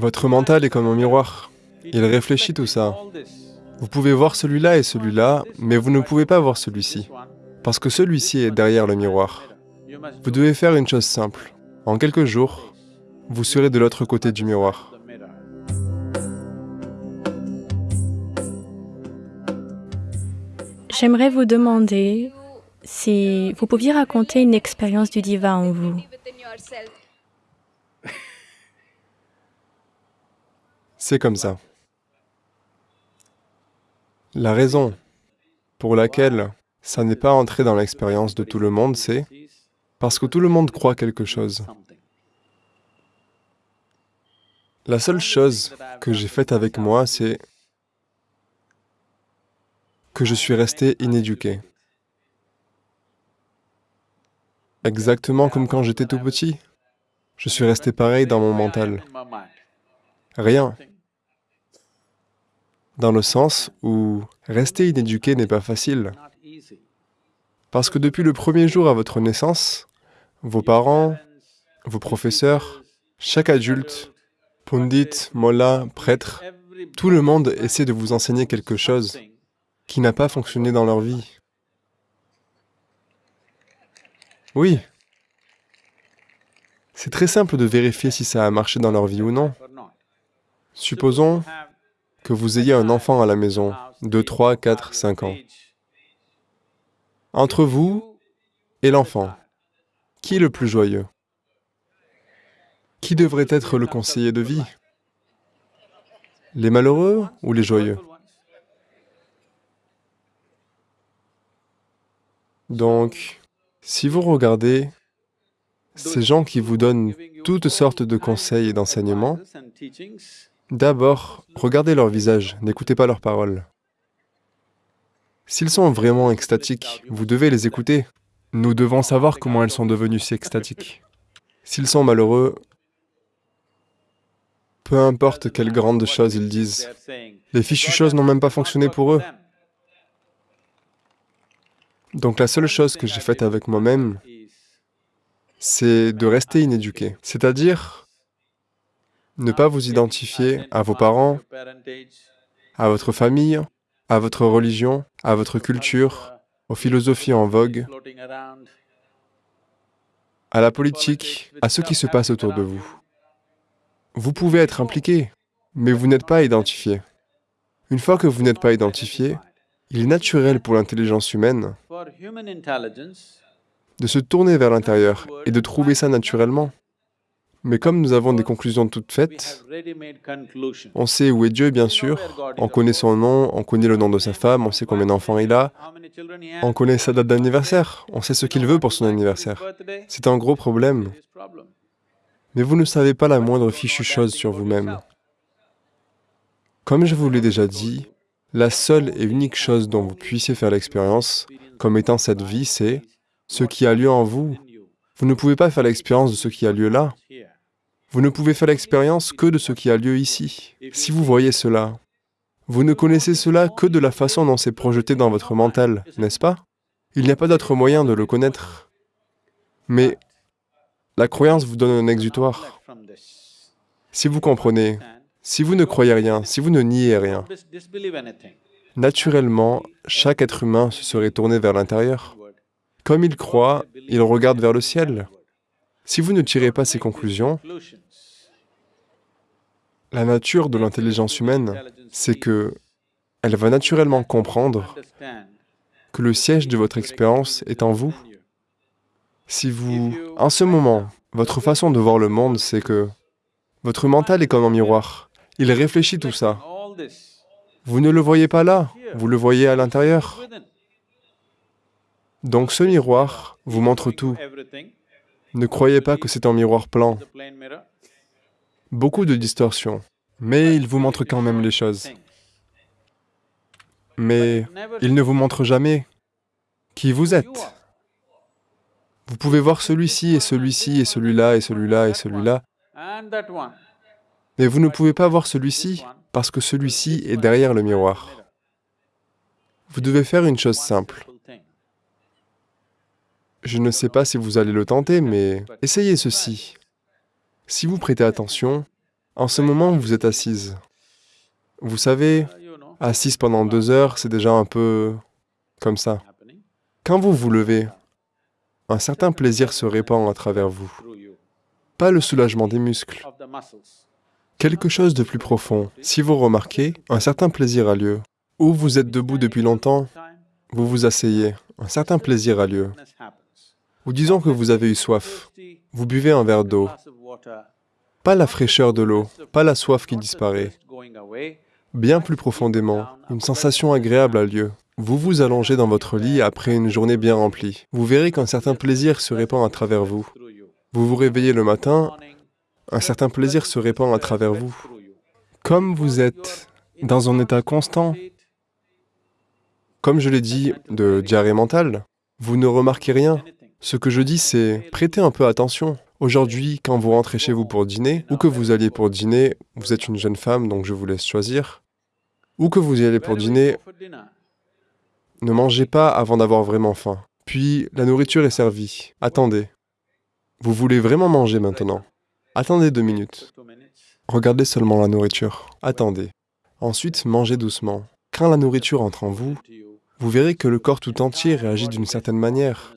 Votre mental est comme un miroir. Il réfléchit tout ça. Vous pouvez voir celui-là et celui-là, mais vous ne pouvez pas voir celui-ci, parce que celui-ci est derrière le miroir. Vous devez faire une chose simple. En quelques jours, vous serez de l'autre côté du miroir. J'aimerais vous demander si vous pouviez raconter une expérience du divin en vous. C'est comme ça. La raison pour laquelle ça n'est pas entré dans l'expérience de tout le monde, c'est parce que tout le monde croit quelque chose. La seule chose que j'ai faite avec moi, c'est que je suis resté inéduqué. Exactement comme quand j'étais tout petit. Je suis resté pareil dans mon mental. Rien. Dans le sens où rester inéduqué n'est pas facile. Parce que depuis le premier jour à votre naissance, vos parents, vos professeurs, chaque adulte, pundit, mollah, prêtre, tout le monde essaie de vous enseigner quelque chose qui n'a pas fonctionné dans leur vie. Oui. C'est très simple de vérifier si ça a marché dans leur vie ou non. Supposons que vous ayez un enfant à la maison, de 3, 4, 5 ans. Entre vous et l'enfant, qui est le plus joyeux? Qui devrait être le conseiller de vie? Les malheureux ou les joyeux? Donc, si vous regardez ces gens qui vous donnent toutes sortes de conseils et d'enseignements, d'abord, regardez leur visage, n'écoutez pas leurs paroles. S'ils sont vraiment extatiques, vous devez les écouter. Nous devons savoir comment elles sont devenues si extatiques. S'ils sont malheureux, peu importe quelles grandes choses ils disent, les fichues choses n'ont même pas fonctionné pour eux. Donc la seule chose que j'ai faite avec moi-même, c'est de rester inéduqué, c'est-à-dire ne pas vous identifier à vos parents, à votre famille, à votre religion, à votre culture, aux philosophies en vogue, à la politique, à ce qui se passe autour de vous. Vous pouvez être impliqué, mais vous n'êtes pas identifié. Une fois que vous n'êtes pas identifié, il est naturel pour l'intelligence humaine de se tourner vers l'intérieur et de trouver ça naturellement. Mais comme nous avons des conclusions toutes faites, on sait où est Dieu, bien sûr, on connaît son nom, on connaît le nom de sa femme, on sait combien d'enfants il a, on connaît sa date d'anniversaire, on sait ce qu'il veut pour son anniversaire. C'est un gros problème. Mais vous ne savez pas la moindre fichue chose sur vous-même. Comme je vous l'ai déjà dit, la seule et unique chose dont vous puissiez faire l'expérience, comme étant cette vie, c'est ce qui a lieu en vous. Vous ne pouvez pas faire l'expérience de ce qui a lieu là. Vous ne pouvez faire l'expérience que de ce qui a lieu ici. Si vous voyez cela, vous ne connaissez cela que de la façon dont c'est projeté dans votre mental, n'est-ce pas? Il n'y a pas d'autre moyen de le connaître. Mais la croyance vous donne un exutoire. Si vous comprenez, si vous ne croyez rien, si vous ne niez rien, naturellement, chaque être humain se serait tourné vers l'intérieur. Comme il croit, il regarde vers le ciel. Si vous ne tirez pas ces conclusions, la nature de l'intelligence humaine, c'est que elle va naturellement comprendre que le siège de votre expérience est en vous. Si vous, en ce moment, votre façon de voir le monde, c'est que votre mental est comme un miroir. Il réfléchit tout ça. Vous ne le voyez pas là, vous le voyez à l'intérieur. Donc ce miroir vous montre tout. Ne croyez pas que c'est un miroir plan. Beaucoup de distorsions, mais il vous montre quand même les choses. Mais il ne vous montre jamais qui vous êtes. Vous pouvez voir celui-ci et celui-ci et celui-là et celui-là et celui-là, mais vous ne pouvez pas voir celui-ci parce que celui-ci est derrière le miroir. Vous devez faire une chose simple. Je ne sais pas si vous allez le tenter, mais essayez ceci. Si vous prêtez attention, En ce moment, vous êtes assise. Vous savez, assise pendant deux heures, c'est déjà un peu comme ça. Quand vous vous levez, un certain plaisir se répand à travers vous. Pas le soulagement des muscles, quelque chose de plus profond. Si vous remarquez, un certain plaisir a lieu. Ou vous êtes debout depuis longtemps, vous vous asseyez, un certain plaisir a lieu. Ou disons que vous avez eu soif, vous buvez un verre d'eau. Pas la fraîcheur de l'eau, pas la soif qui disparaît. Bien plus profondément, une sensation agréable a lieu. Vous vous allongez dans votre lit après une journée bien remplie. Vous verrez qu'un certain plaisir se répand à travers vous. Vous vous réveillez le matin, un certain plaisir se répand à travers vous. Comme vous êtes dans un état constant, comme je l'ai dit, de diarrhée mentale, vous ne remarquez rien. Ce que je dis, c'est prêtez un peu attention. Aujourd'hui, quand vous rentrez chez vous pour dîner, ou que vous alliez pour dîner, vous êtes une jeune femme, donc je vous laisse choisir, ou que vous y allez pour dîner, ne mangez pas avant d'avoir vraiment faim. Puis, la nourriture est servie. Attendez. Vous voulez vraiment manger maintenant Attendez deux minutes. Regardez seulement la nourriture. Attendez. Ensuite, mangez doucement. Quand la nourriture entre en vous, vous verrez que le corps tout entier réagit d'une certaine manière.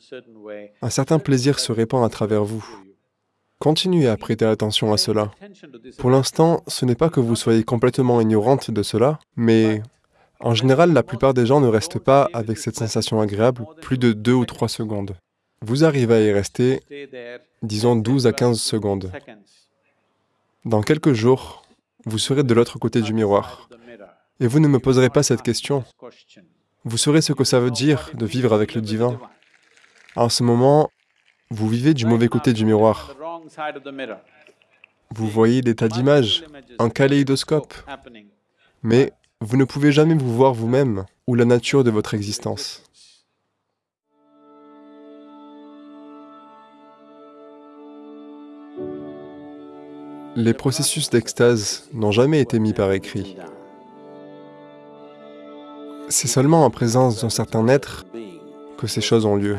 Un certain plaisir se répand à travers vous. Continuez à prêter attention à cela. Pour l'instant, ce n'est pas que vous soyez complètement ignorante de cela, mais en général, la plupart des gens ne restent pas avec cette sensation agréable plus de deux ou trois secondes. Vous arrivez à y rester, disons 12 à 15 secondes. Dans quelques jours, vous serez de l'autre côté du miroir. Et vous ne me poserez pas cette question. Vous saurez ce que ça veut dire de vivre avec le divin. En ce moment, vous vivez du mauvais côté du miroir. Vous voyez des tas d'images, un kaléidoscope. Mais vous ne pouvez jamais vous voir vous-même ou la nature de votre existence. Les processus d'extase n'ont jamais été mis par écrit. C'est seulement en présence d'un certain être que ces choses ont lieu.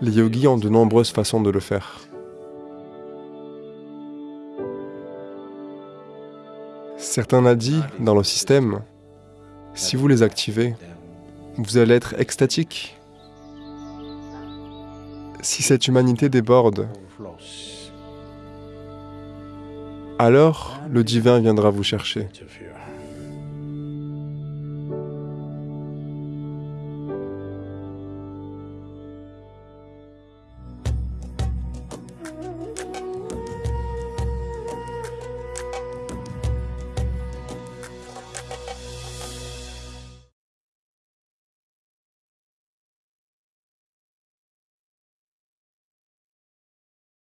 Les yogis ont de nombreuses façons de le faire. Certains nadis dans le système, si vous les activez, vous allez être extatique. Si cette humanité déborde, alors le divin viendra vous chercher.